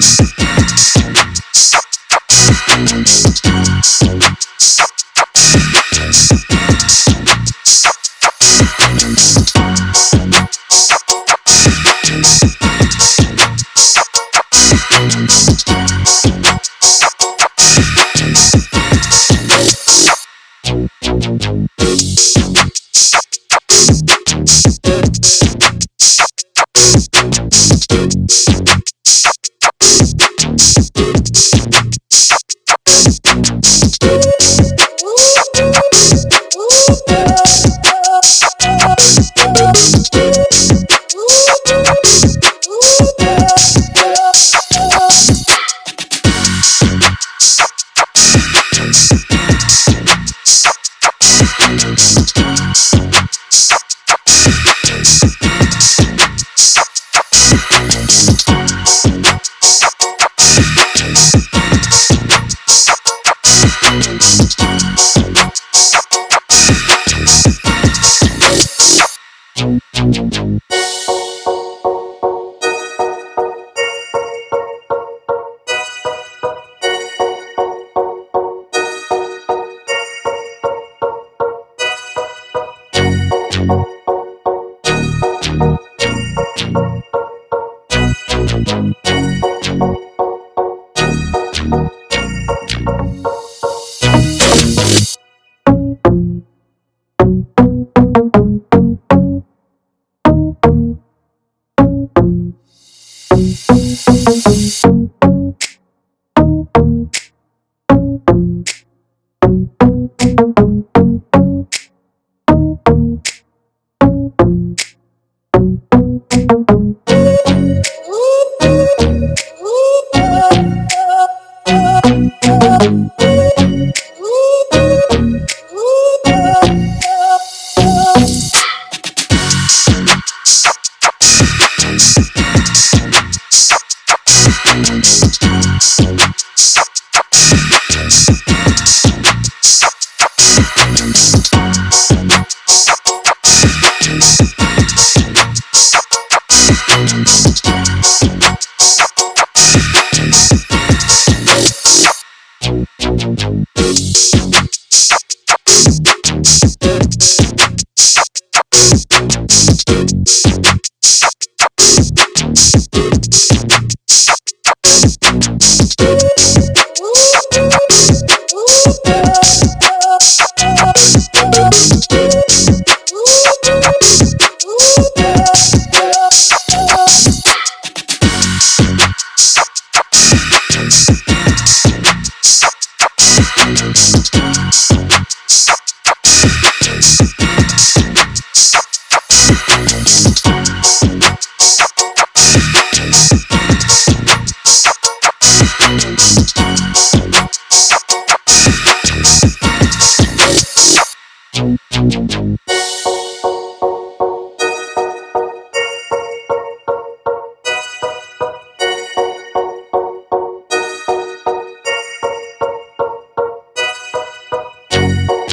dance.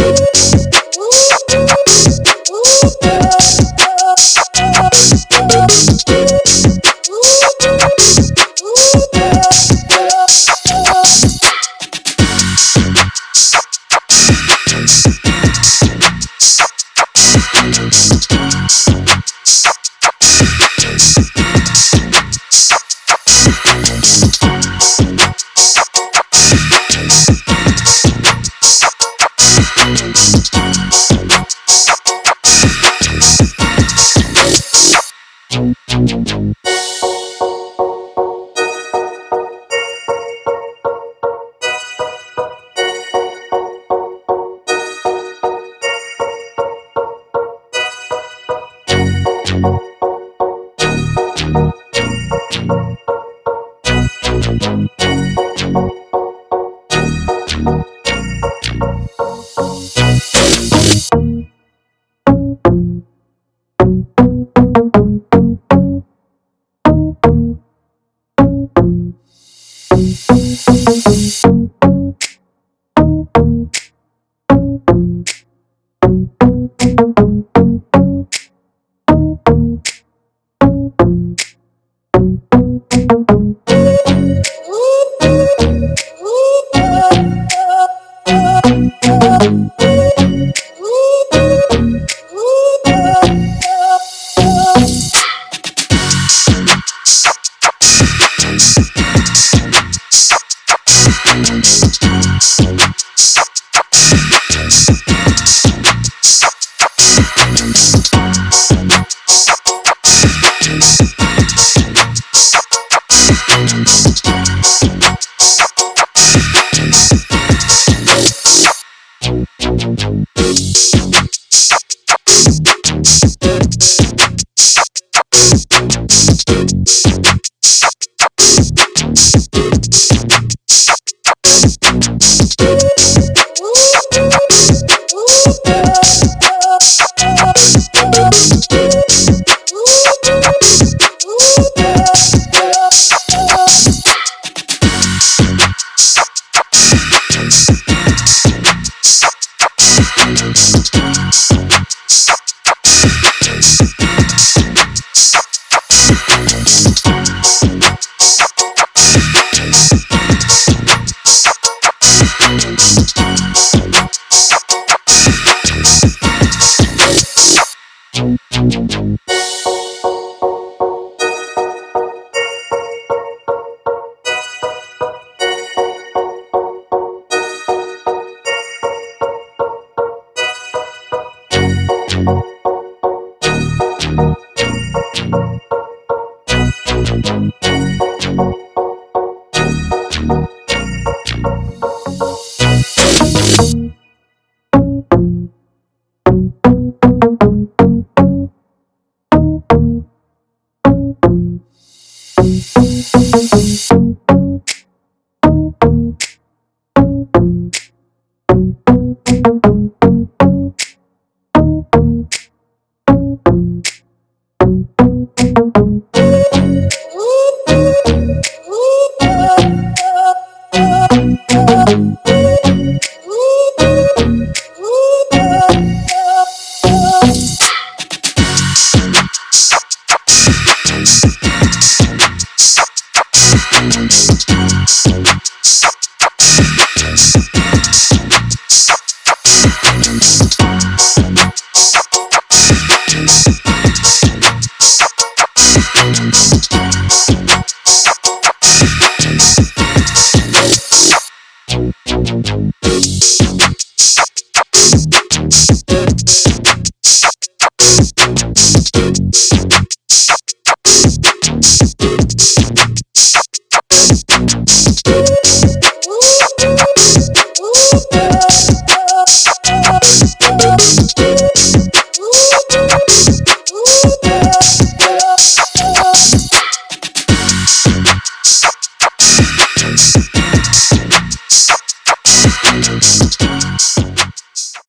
Thank